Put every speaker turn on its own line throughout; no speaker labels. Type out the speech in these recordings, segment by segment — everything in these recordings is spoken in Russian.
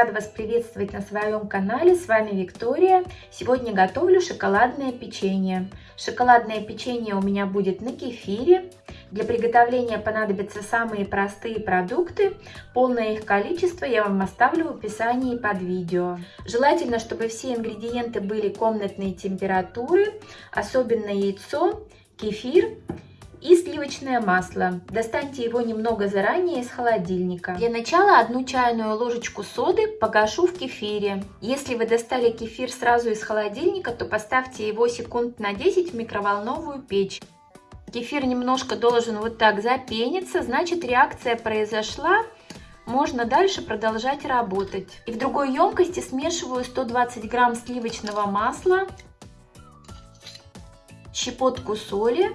рада вас приветствовать на своем канале. С вами Виктория. Сегодня готовлю шоколадное печенье. Шоколадное печенье у меня будет на кефире. Для приготовления понадобятся самые простые продукты. Полное их количество я вам оставлю в описании под видео. Желательно, чтобы все ингредиенты были комнатной температуры, особенно яйцо, кефир и сливочное масло. Достаньте его немного заранее из холодильника. Для начала одну чайную ложечку соды погашу в кефире. Если вы достали кефир сразу из холодильника, то поставьте его секунд на 10 в микроволновую печь. Кефир немножко должен вот так запениться, значит реакция произошла. Можно дальше продолжать работать. И в другой емкости смешиваю 120 грамм сливочного масла, щепотку соли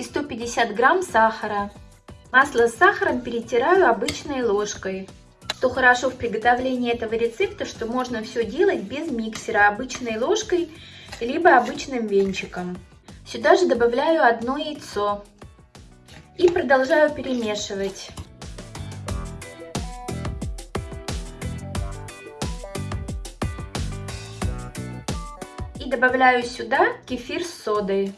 и 150 грамм сахара. Масло с сахаром перетираю обычной ложкой. Что хорошо в приготовлении этого рецепта, что можно все делать без миксера, обычной ложкой, либо обычным венчиком. Сюда же добавляю одно яйцо и продолжаю перемешивать. И добавляю сюда кефир с содой.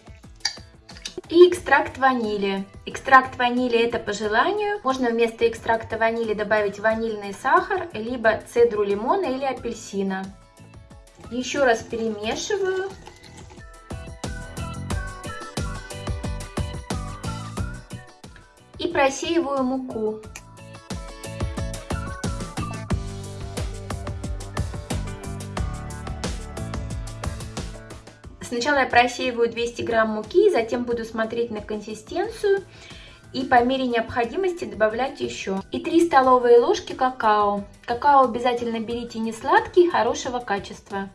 И экстракт ванили. Экстракт ванили это по желанию. Можно вместо экстракта ванили добавить ванильный сахар, либо цедру лимона или апельсина. Еще раз перемешиваю. И просеиваю муку. Сначала я просеиваю 200 грамм муки, затем буду смотреть на консистенцию и по мере необходимости добавлять еще. И 3 столовые ложки какао. Какао обязательно берите не сладкий, хорошего качества.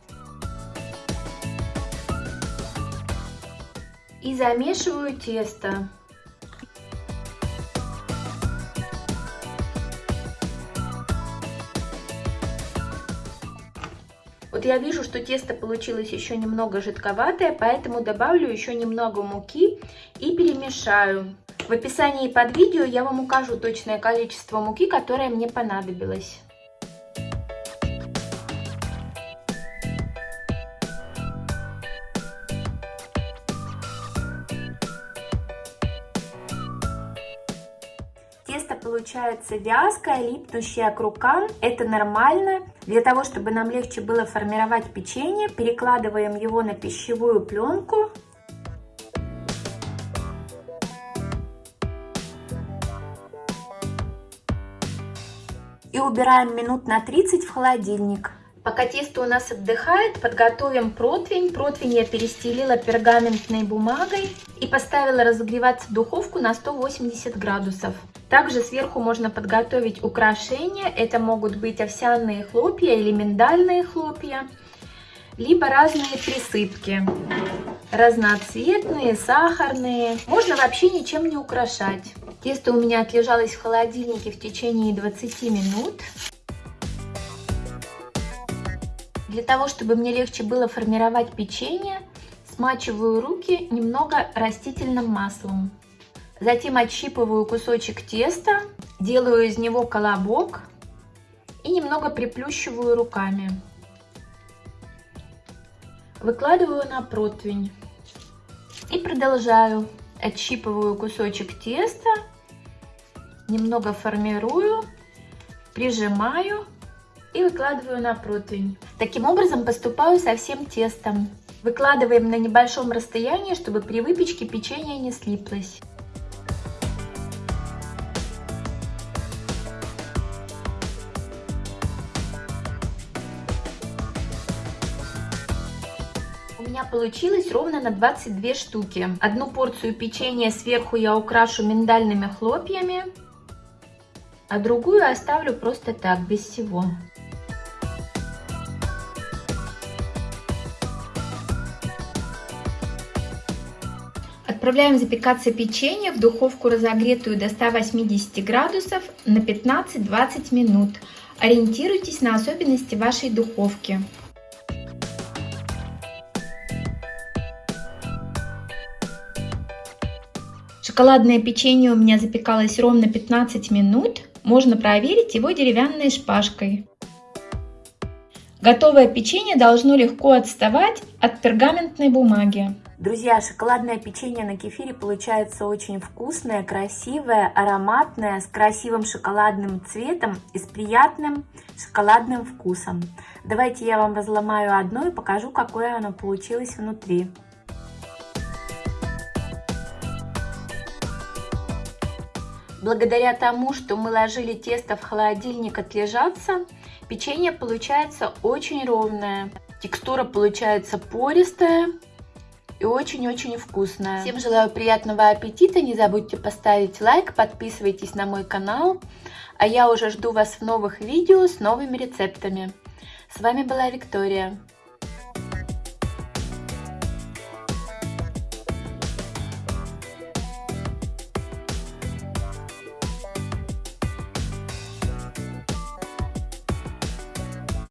И замешиваю тесто. Вот я вижу, что тесто получилось еще немного жидковатое, поэтому добавлю еще немного муки и перемешаю. В описании под видео я вам укажу точное количество муки, которое мне понадобилось. Тесто получается вязкое, липнущее к рукам. Это нормально. Для того, чтобы нам легче было формировать печенье, перекладываем его на пищевую пленку. И убираем минут на 30 в холодильник. Пока тесто у нас отдыхает, подготовим противень. Противень я перестелила пергаментной бумагой и поставила разогреваться духовку на 180 градусов. Также сверху можно подготовить украшения. Это могут быть овсяные хлопья или миндальные хлопья, либо разные присыпки. Разноцветные, сахарные. Можно вообще ничем не украшать. Тесто у меня отлежалось в холодильнике в течение 20 минут. Для того, чтобы мне легче было формировать печенье, смачиваю руки немного растительным маслом. Затем отщипываю кусочек теста, делаю из него колобок и немного приплющиваю руками. Выкладываю на противень и продолжаю. Отщипываю кусочек теста, немного формирую, прижимаю и выкладываю на противень. Таким образом поступаю со всем тестом. Выкладываем на небольшом расстоянии, чтобы при выпечке печенье не слиплось. Меня получилось ровно на 22 штуки. Одну порцию печенья сверху я украшу миндальными хлопьями, а другую оставлю просто так, без всего. Отправляем запекаться печенье в духовку разогретую до 180 градусов на 15-20 минут. Ориентируйтесь на особенности вашей духовки. Шоколадное печенье у меня запекалось ровно 15 минут. Можно проверить его деревянной шпажкой. Готовое печенье должно легко отставать от пергаментной бумаги. Друзья, шоколадное печенье на кефире получается очень вкусное, красивое, ароматное, с красивым шоколадным цветом и с приятным шоколадным вкусом. Давайте я вам разломаю одно и покажу, какое оно получилось внутри. Благодаря тому, что мы ложили тесто в холодильник отлежаться, печенье получается очень ровное. Текстура получается пористая и очень-очень вкусная. Всем желаю приятного аппетита, не забудьте поставить лайк, подписывайтесь на мой канал, а я уже жду вас в новых видео с новыми рецептами. С вами была Виктория.